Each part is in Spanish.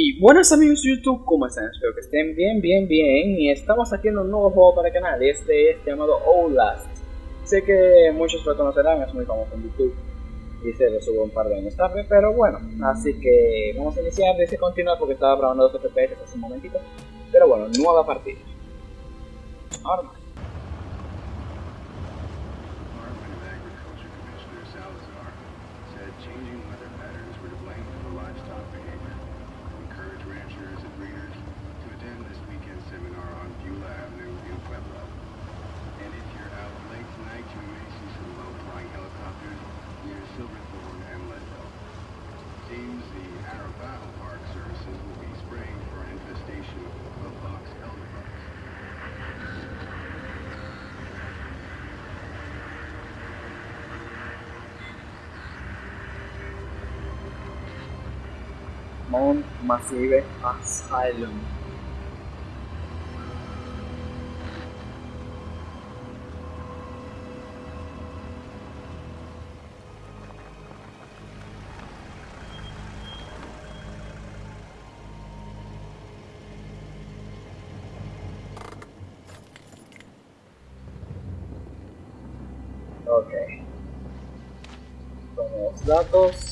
Y buenos amigos de YouTube, ¿cómo están? Espero que estén bien, bien, bien. Y estamos haciendo un nuevo juego para el canal. Este es llamado Outlast. Sé que muchos lo conocerán, es muy famoso en YouTube. Y se lo subo un par de años tarde, pero bueno. Así que vamos a iniciar, dice continuar porque estaba grabando dos FPS hace un momentito. Pero bueno, nueva partida. Ahora Mount Massive Asylum. Ok. Tomamos datos.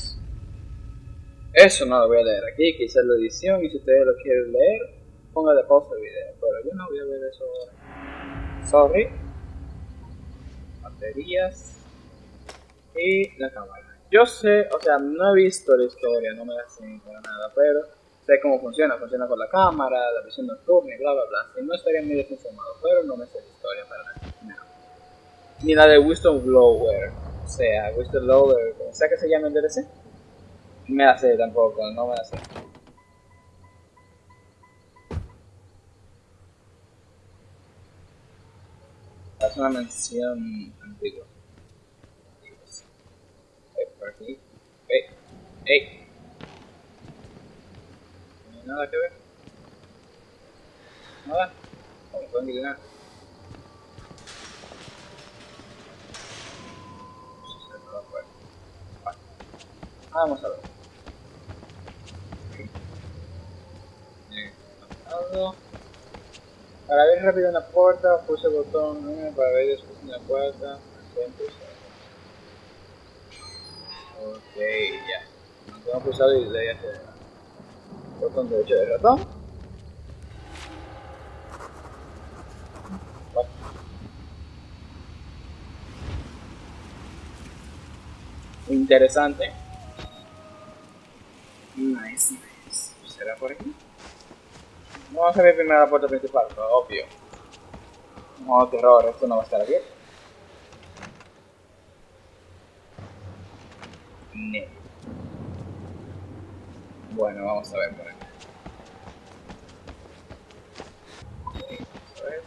Eso no lo voy a leer aquí, quizás la edición y si ustedes lo quieren leer, póngale pausa al video, pero yo no voy a ver eso ahora. Sorry. Baterías. Y la cámara. Yo sé, o sea, no he visto la historia, no me la sé para nada, pero sé cómo funciona. Funciona con la cámara, la visión nocturna y bla bla bla. Si no estaría muy desinformado, pero no me sé la historia para nada. Ni la de Wisdom Blower. O sea, Wisdom Blower, como sea que se llame el DLC. Me la sé tampoco, no me la sé. Es una mención antigua. Por aquí. Ey, ey. No hay nada que ver. Nada. ¿Cómo pueden? Vale. Vamos a ver. Bien, apagado. Para ver rápido una puerta, puse el botón eh, para ver después en la puerta. Ok, ya. Mantengo pulsado y le hacia el botón derecho del ratón. Interesante. Nice, nice. ¿Será por aquí? Vamos a ver primero la puerta principal, obvio. No, terror, esto no va a estar abierto. No. Bueno, vamos a ver por aquí. Ok, vamos a ver.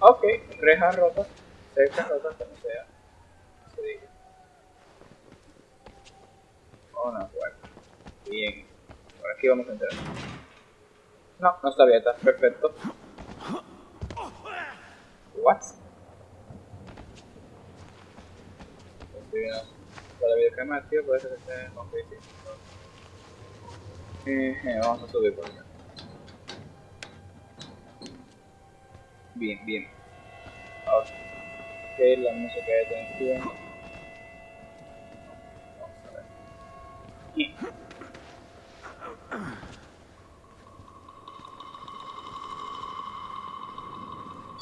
Ok, reja rota. Cerca rota, como sea. Se diga. Una puerta. Bien. Por aquí vamos a entrar. No, no está abierta. Perfecto. What? Estoy viendo para la videocámara, tío, ser que esté con Facebook. Eh, vamos a subir por acá. Bien, bien. Ok, la música de tensión. Vamos a ver. Y-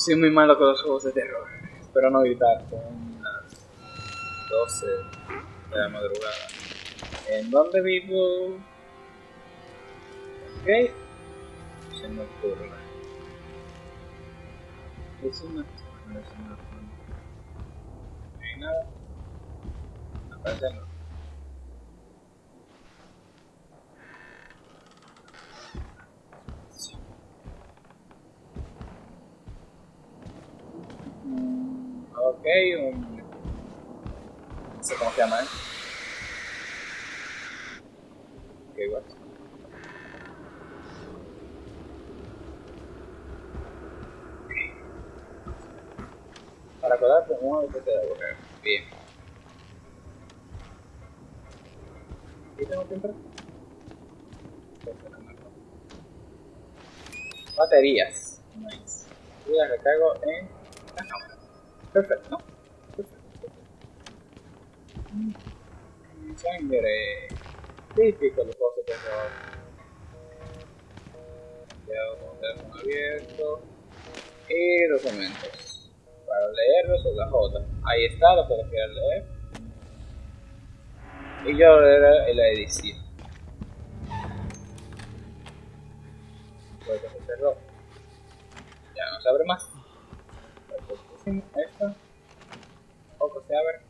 Soy muy malo con los juegos de terror. Espero no gritar. Son las 12 de la madrugada. ¿En dónde vivo? Ok. Se nocturna. Es una Para colar con uno de de. Bien. ¿Y tengo que. Baterías. Nice. Y las recargo en. Perfecto, ¿no? Perfecto. Mm, Sangre. Típico Ya teléfono abierto. Y documentos. Para leerlos es la J. Ahí está lo que lo quiero leer. Y yo en la edición. Que se cerró. Ya no se abre más. Esta. Poco se abre.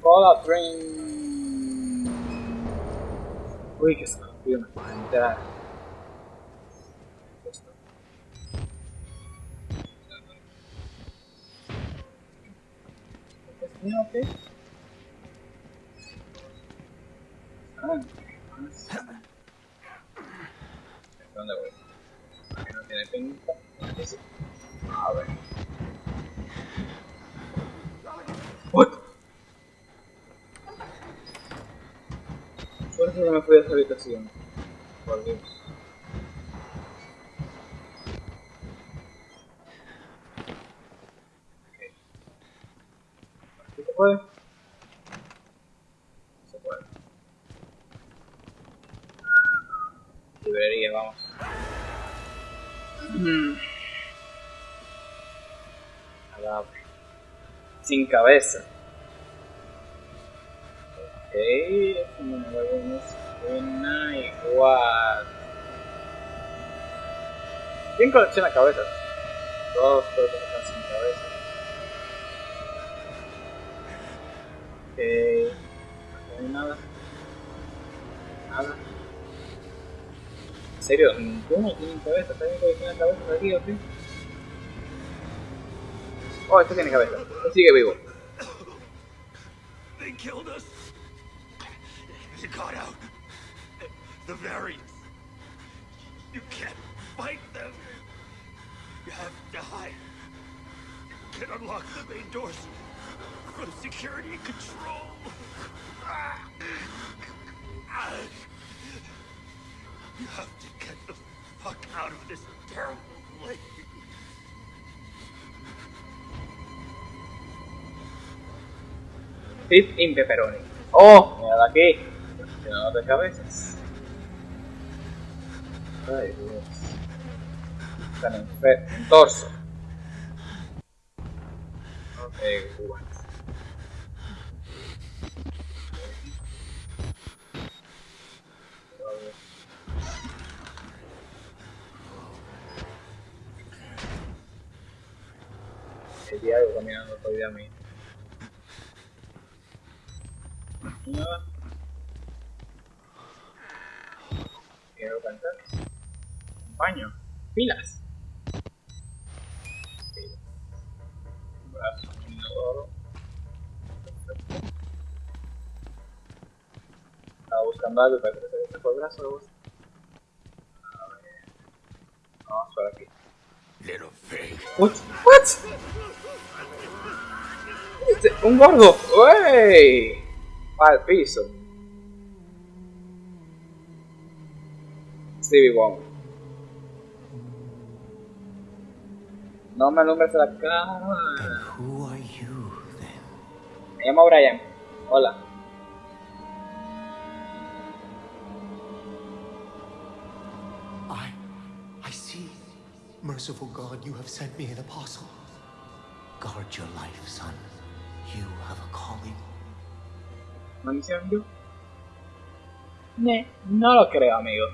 Cola Train. Uy, que escorpión me. Esto. ¿Es qué? Ah, más. ¿Dónde voy? Aquí no tiene pinta. Aquí sí. A ver. What? Suerte que me fui de esa habitación. Por Dios. Ok. ¿Aquí se puede? Se puede. Librería, vamos. Mm. Sin cabeza. ¿Quién colecciona cabezas? Todos, están sin cabeza. Ok. No hay nada. Nada. ¿En serio? ¿Ninguno tiene cabeza? ¿Está bien que tiene cabeza aquí o qué? Oh, este tiene cabeza. Este sigue vivo. They killed us. You got out. The variants. You can't fight them. You have to hide. You can unlock the main doors from security control. You have to get the fuck out of this terrible place. Pip in pepperoni. Oh, mira aquí. Tiene de cabezas. Ay, Dios. Están en en torso. Caminando día a mí. Quiero cantar. Un baño. Pilas. Estaba buscando algo parece que se fue el brazo. A ver. Vamos por aquí. Little. What? What? Este, un gordo. ¡Wey! Al piso. Stevie Wonder. No me alumbres la cámara. Who are you then? Me llamo Brian. Hola. I, I see. Merciful God, you have sent me an apostle. Guard your life, son. You have a calling. ¿Maldición yo? Ne, no lo creo, amigo.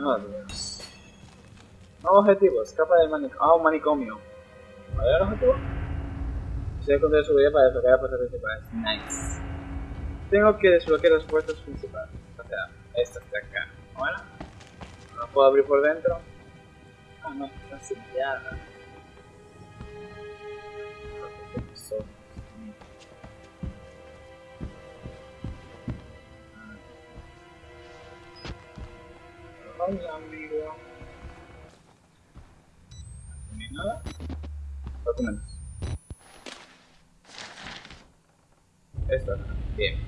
Oh, Dios. Nuevo objetivo, escapa del manicomio. Ah, un manicomio. ¿Cuál el objetivo? Estoy encontré su vida para desbloquear las puertas principales. Nice. Tengo que desbloquear las puertas principales. O sea, estas de acá. Bueno. No puedo abrir por dentro. Ah, no, está sellada. Hola, amigo. No hay nada. Documentos. Esto, bien.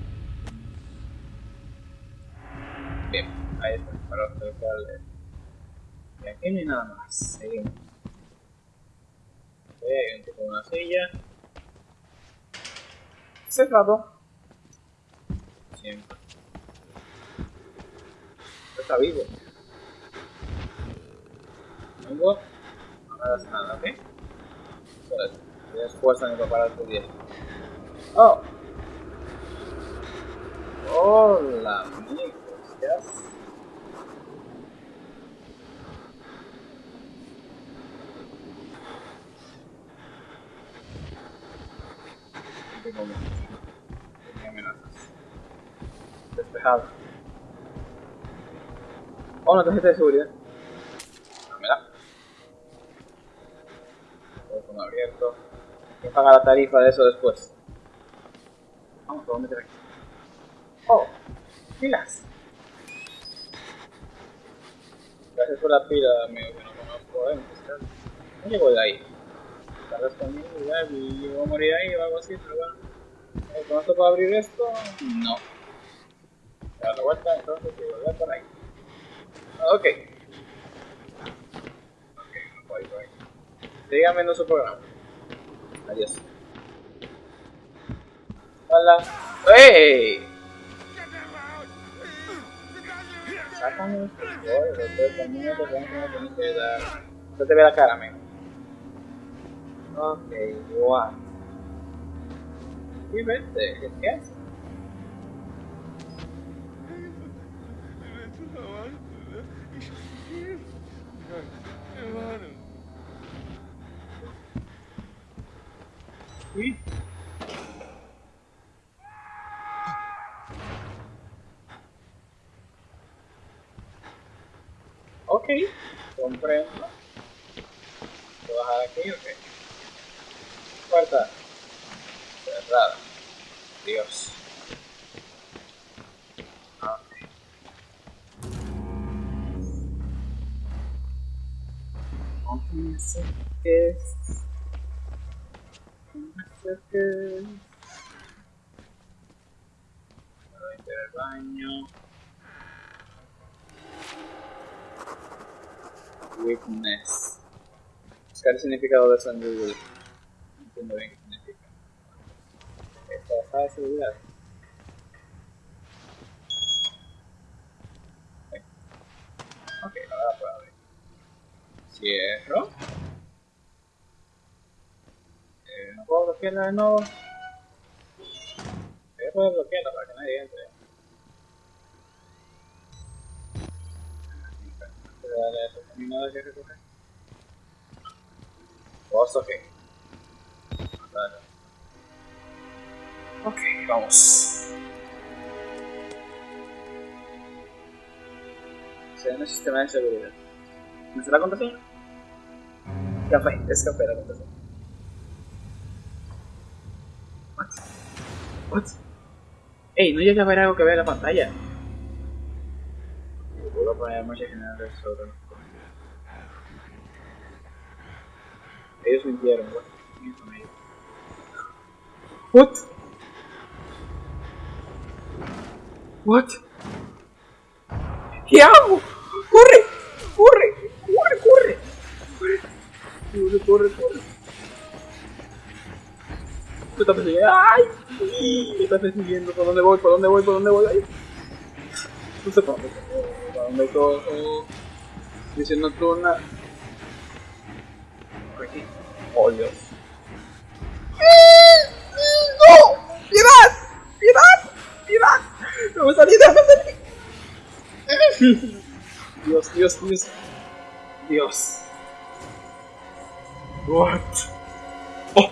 Bien, ahí está, para acercarle. Y aquí no hay nada más, seguimos. Ok, hay un tipo una silla. Cerrado. Siempre. Está vivo. Vengo. No das nada, ¿ok? Tu. Oh. Hola, amigos. ¿Qué. Tenía amenazas. Despejado. Oh, una tarjeta de seguridad. Abierto. Que pagar la tarifa de eso después. Vamos, ¿por dónde te aquí? Oh, pilas. Gracias por la pila, amigo, que no conozco. Eh, no llego de ahí. Tal vez conmigo y yo voy a morir ahí o algo así, pero bueno. Eh, ¿Conozco para abrir esto? No. Dar la vuelta entonces y volver por ahí. Ok. Ok, no voy, voy. Sigan viendo su programa. Adiós. Hola. Dar. No te ve la cara, amigo. Ok, what? Y vete, ¿qué haces? Sí. Ok, comprendo. ¿Puedo bajar aquí? Ok. Puerta. Cerrada. Dios. Ok. No me acerques. No me acerques. Me voy a meter al baño. Witness. Buscar el significado de eso en Google. No entiendo bien qué significa. Esta bajada de seguridad. Ok, ahora puedo abrir. Cierro. Eh, no puedo bloquearla de nuevo. Voy a poder bloquearla para que nadie entre. Dale a ese camino de que recoger. Vos, ok. Dale. Ok, vamos. Se en el sistema de seguridad. ¿Me sé la contraseña? Café, es café la contraseña. What? What? Ey, no llega a ver algo que vea la pantalla. Poner mucha general sobre Ellos mintieron, güey. ¿Quiénes son ellos? What? What? ¿Qué hago? ¡Corre! ¡Corre, corre! ¡Corre! ¡Corre, corre, corre! Me está persiguiendo. ¡Ay! Me está persiguiendo. ¿Por dónde voy? ¿Por dónde voy? ¿Por dónde voy? ¡Ay! No sé por dónde. ¿Para dónde cojo? Misión nocturna. Por aquí. Oh, Dios. ¡No! ¡Piedad! ¡Piedad! ¡Piedad! ¡No me salí! ¡No me salí! Dios, Dios, Dios. Dios. What? Oh.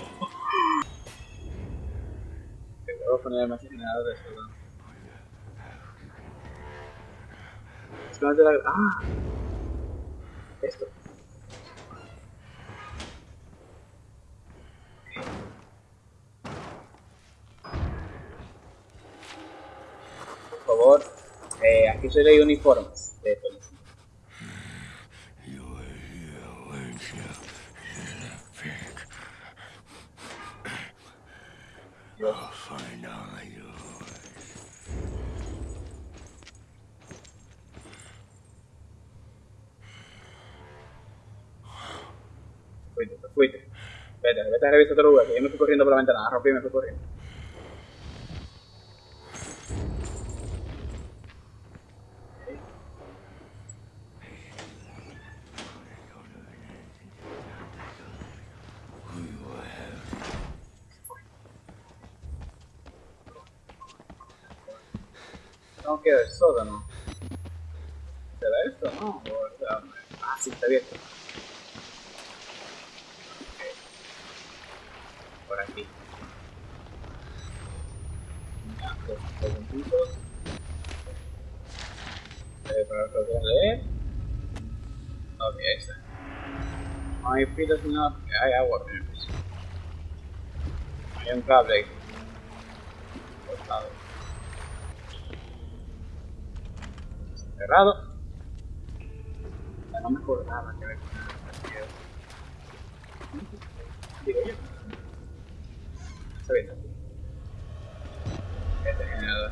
Te voy a poner más generado de Flash de la... ¡Ah! Esto. Por favor, eh, aquí solo hay uniformes de policía. Vete, vete a revisar otro lugar, que yo me fui corriendo por la ventana, rompí y me fui corriendo. Tengo que ir al sótano. ¿Será esto? No, o sea, ah, sí, está abierto. por aquí. Ya, dos, dos puntitos. Eh, para que lo leer. Ok, ahí está. No hay pilas ni nada hay agua en el piso. Hay un cable. Cortado. Cerrado. Ya no me acordaba que ver con el Digo yo. Está bien. Este generador.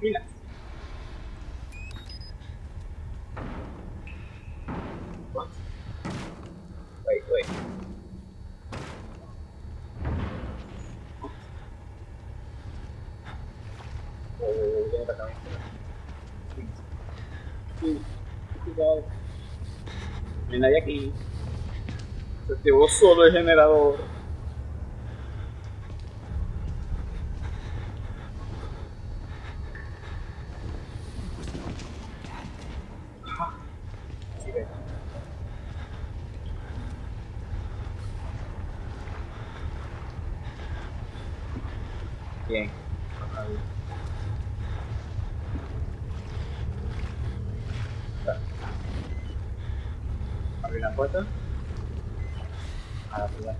Pilas. What? Wait, wait. Oh, ya me toca a mí. Sí. Sí. Cuidado. No hay nadie aquí. Se activó solo el generador. Ajá. Sí, ve. Bien. Abrir la puerta. Ah, tira.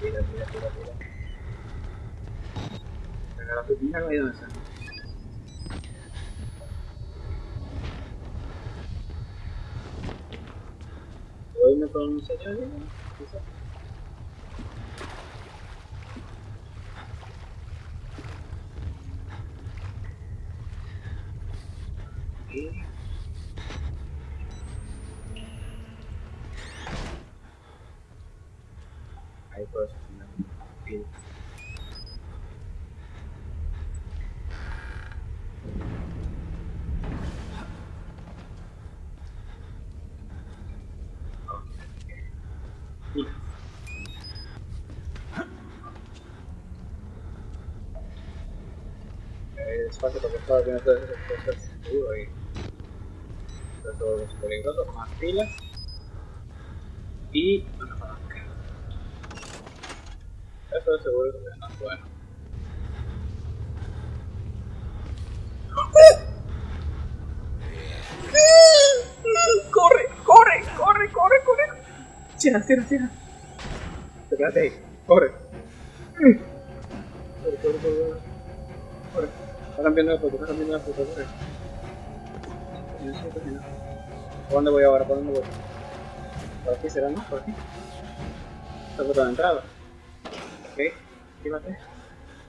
Tira, tira, tira, tira. Pero la pepina no hay donde está. ¿Puedo irme con un señor? Quizá. Y... Ahí puedo sostener un pie. Y- Despacio porque estaba viendo todas esas cosas seguro y todo es peligroso, más pilas y una palanca. Eso seguro que no es bueno. ¡Corre! ¡Corre! ¡Corre! ¡Corre! ¡Corre! ¡Cierra! ¡Cierra! ¡Cierra! Espérate ahí. ¡Corre! ¡Corre! ¡Corre! ¡Corre! Está cambiando de foto, está cambiando de foto. ¿Por dónde voy ahora? ¿Por dónde voy? ¿Por aquí será, no? ¿Por aquí? Esta foto de entrada. Ok, actívate.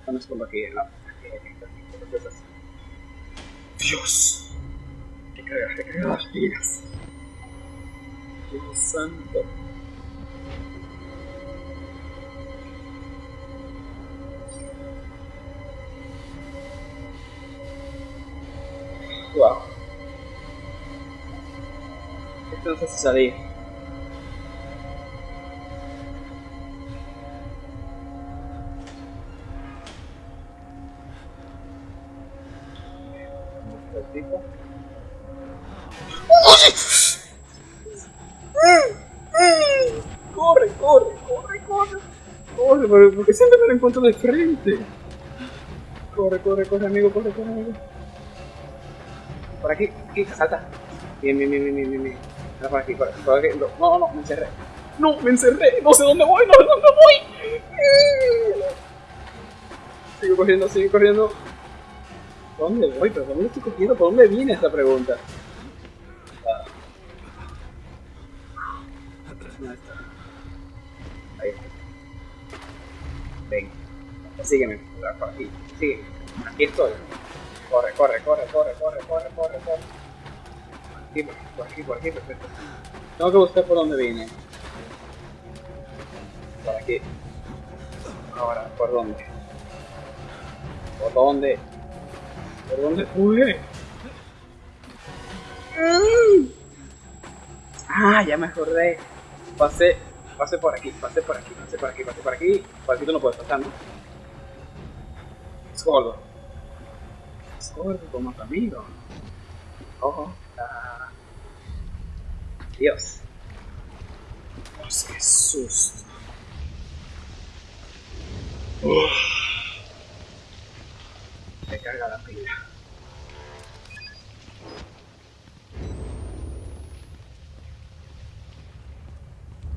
Vamos como aquí, no. Dios. Recarga, recarga las pilas. Dios santo. El tipo. Corre, corre, corre, corre. Corre, porque siempre me lo encuentro de frente. Corre, corre, corre, amigo, corre, corre, amigo. Por aquí, aquí, salta. Bien, bien, bien, bien, bien, bien. No, no, no, me encerré. No, me encerré. No sé dónde voy, no sé dónde voy. Sigo corriendo, sigo corriendo. ¿Por dónde voy? ¿Pero por dónde estoy cogiendo? ¿Por dónde viene esta pregunta? Ah. Ahí está. Ven. Sígueme, por aquí. Sígueme. Aquí estoy. Corre, corre, corre, corre, corre, corre, corre, corre. Aquí, por aquí, por aquí, perfecto. Tengo que buscar por dónde vine. Por aquí. Ahora, ¿por dónde? ¿Por dónde? ¿Por dónde fue? Ah, ya me acordé. Pasé, pasé por aquí, pasé por aquí, pasé por aquí, pasé por aquí. Por aquí tú no puedes pasar, ¿no? Es gordo. Es gordo como tu amigo. Ojo. Dios. Dios, qué susto. Uf. Me carga la pila.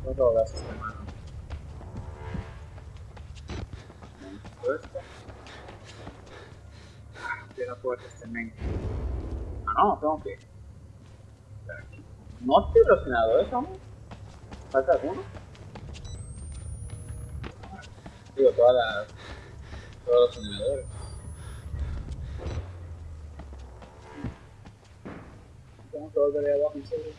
No drogas este mano. Todo esto. Ah, tiene la puerta este men. Ah, no, tengo que. ¿No estoy relacionado eso, amor? ¿Falta alguno? Digo, todas las. Todos los generadores. Tengo que volver abajo en serio.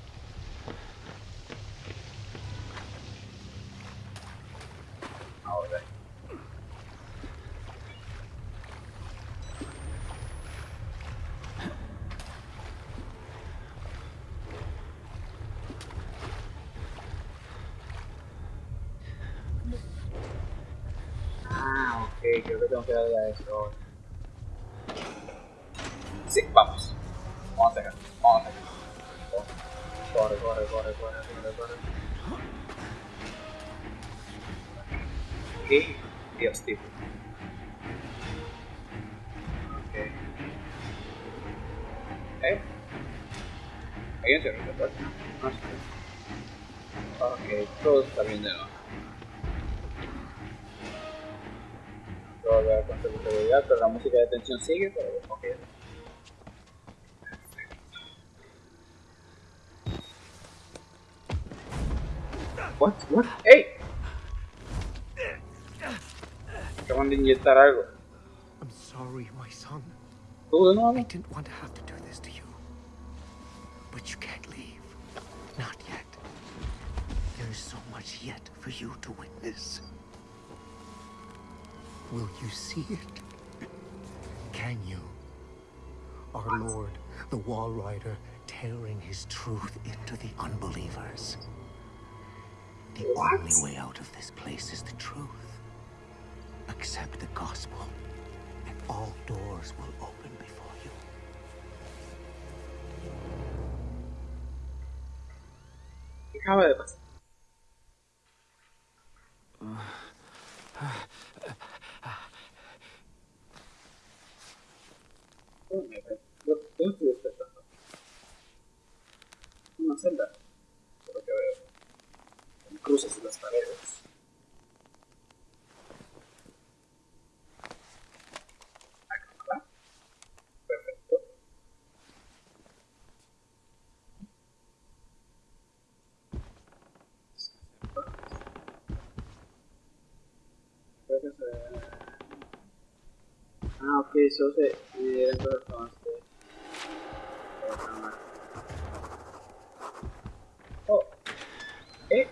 Ahora. Ah, ok, creo que tengo que darle a eso. Sí, vamos. Vamos vamos. Corre, corre, corre, corre, corre, corre. Dios. Ok. ¿Eh? Ok, todo está bien. Va con seguridad, pero la música de tensión sigue, pero ok. What? What? ¡Ey! Acaban de inyectar algo. I'm sorry, my son. ¿Tú de I didn't want to have to do this to you. But you can't leave. Not yet. There is so much yet for you to witness. Will you see it? Can you? Our Lord, the Wall Rider, tearing his truth into the unbelievers. The What? only way out of this place is the truth. Accept the gospel, and all doors will open before you. ¿Qué Ah, ok, eso se... Eh. Oh. ¿Eh?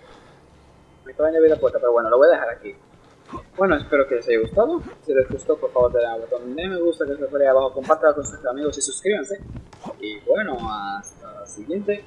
Me acaban de abrir la puerta, pero bueno, lo voy a dejar aquí. Bueno, espero que les haya gustado. Si les gustó, por favor, denle al botón de me gusta, que se ahí abajo, compártelo con sus amigos y suscríbanse. Y bueno, hasta la siguiente.